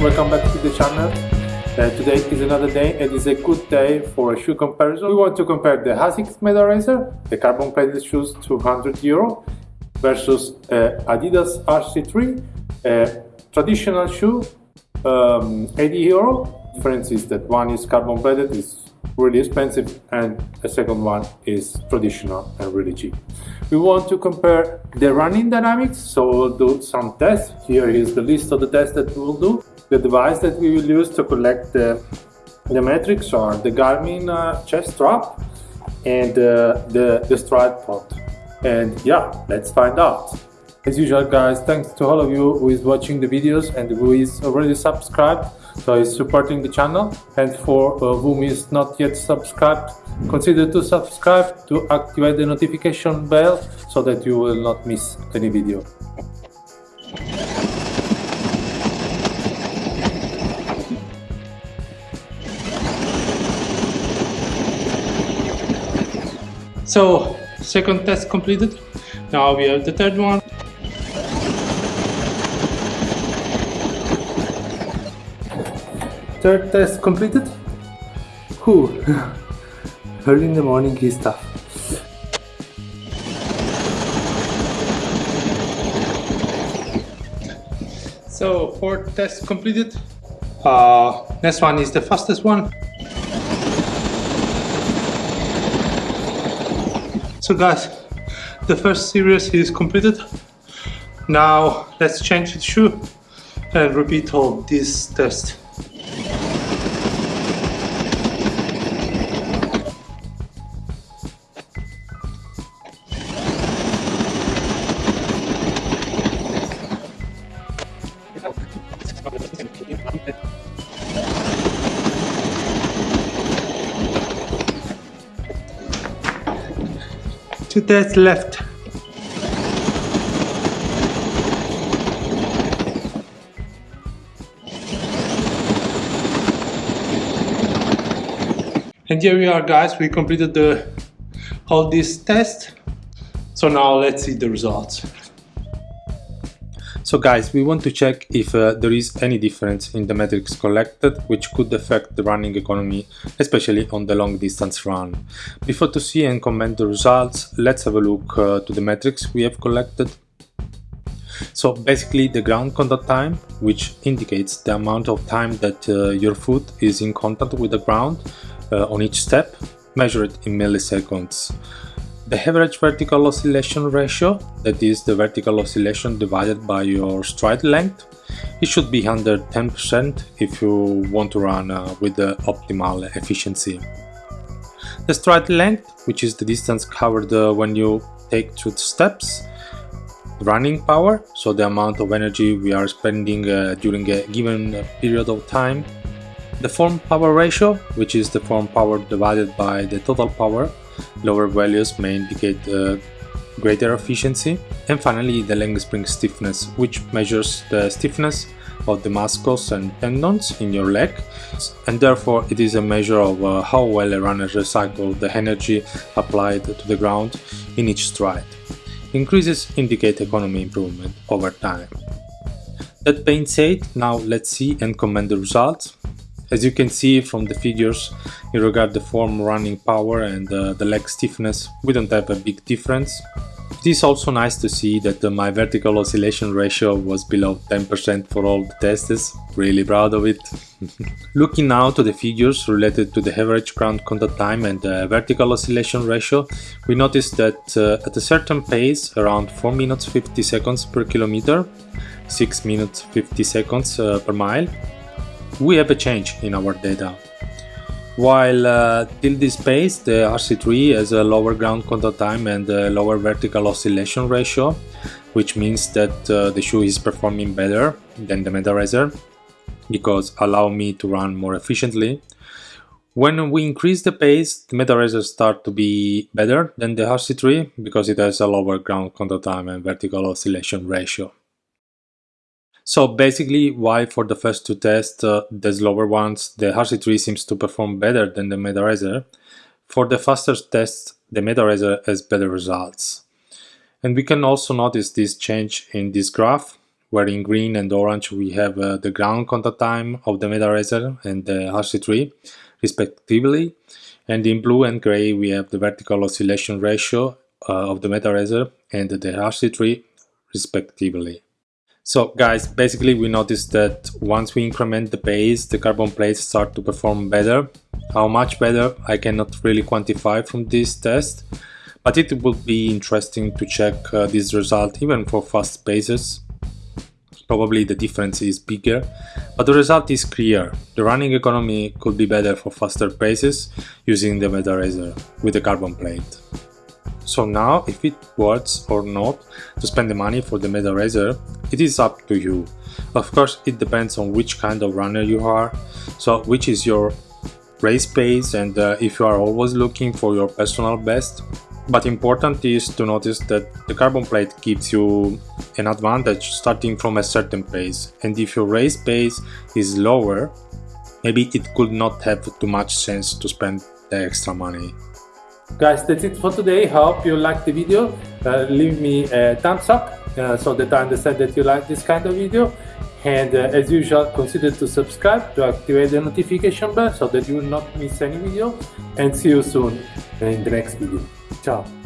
welcome back to the channel. Uh, today is another day and it's a good day for a shoe comparison. We want to compare the ASICS Meta the carbon plated shoes 200 euro versus uh, Adidas RC3, a traditional shoe um, 80 euro. Difference is that one is carbon plated, is really expensive and the second one is traditional and really cheap. We want to compare the running dynamics, so we'll do some tests. Here is the list of the tests that we'll do. The device that we will use to collect the, the metrics are the Garmin uh, chest strap and uh, the, the stride pod. And yeah, let's find out. As usual guys, thanks to all of you who is watching the videos and who is already subscribed so is supporting the channel. And for uh, whom is not yet subscribed consider to subscribe to activate the notification bell so that you will not miss any video. So second test completed. Now we have the third one Third test completed. Whew. Early in the morning is tough. So fourth test completed. Uh, next one is the fastest one. So guys, the first series is completed. Now let's change the shoe and repeat all these tests. Two tests left. And here we are guys, we completed the all these tests. So now let's see the results. So guys, we want to check if uh, there is any difference in the metrics collected which could affect the running economy, especially on the long distance run. Before to see and comment the results, let's have a look uh, to the metrics we have collected. So basically the ground contact time, which indicates the amount of time that uh, your foot is in contact with the ground uh, on each step, measured in milliseconds. The average vertical oscillation ratio, that is the vertical oscillation divided by your stride length, it should be under 10% if you want to run uh, with the optimal efficiency. The stride length, which is the distance covered uh, when you take two steps, running power, so the amount of energy we are spending uh, during a given period of time, the form power ratio, which is the form power divided by the total power, Lower values may indicate uh, greater efficiency. And finally, the leg spring stiffness, which measures the stiffness of the muscles and tendons in your leg and therefore it is a measure of uh, how well a runner recycles the energy applied to the ground in each stride. Increases indicate economy improvement over time. That being said, now let's see and comment the results. As you can see from the figures, in regard the form running power and uh, the leg stiffness, we don't have a big difference. It is also nice to see that uh, my vertical oscillation ratio was below 10% for all the tests, really proud of it. Looking now to the figures related to the average ground contact time and the vertical oscillation ratio, we notice that uh, at a certain pace, around 4 minutes 50 seconds per kilometer, 6 minutes 50 seconds uh, per mile, we have a change in our data. While uh, till this pace the RC3 has a lower ground contact time and a lower vertical oscillation ratio, which means that uh, the shoe is performing better than the Meta because allow me to run more efficiently. When we increase the pace, the Meta Racer start to be better than the RC3 because it has a lower ground contact time and vertical oscillation ratio. So basically why for the first two tests, uh, the slower ones, the RC3 seems to perform better than the Meta For the faster tests, the Meta has better results. And we can also notice this change in this graph, where in green and orange we have uh, the ground contact time of the MetaRacer and the RC3 respectively and in blue and gray we have the vertical oscillation ratio uh, of the MetaRacer and the RC3 respectively. So guys, basically we noticed that once we increment the pace, the carbon plates start to perform better. How much better, I cannot really quantify from this test, but it would be interesting to check uh, this result even for fast paces. Probably the difference is bigger, but the result is clear. The running economy could be better for faster paces using the MetaRacer with the carbon plate. So now, if it works or not to spend the money for the MetaRacer, it is up to you. Of course, it depends on which kind of runner you are, so which is your race pace and uh, if you are always looking for your personal best. But important is to notice that the carbon plate gives you an advantage starting from a certain pace and if your race pace is lower, maybe it could not have too much sense to spend the extra money. Guys, that's it for today. Hope you liked the video. Uh, leave me a thumbs up uh, so that I understand that you like this kind of video. And uh, as usual, consider to subscribe to activate the notification bell so that you will not miss any video. And see you soon in the next video. Ciao.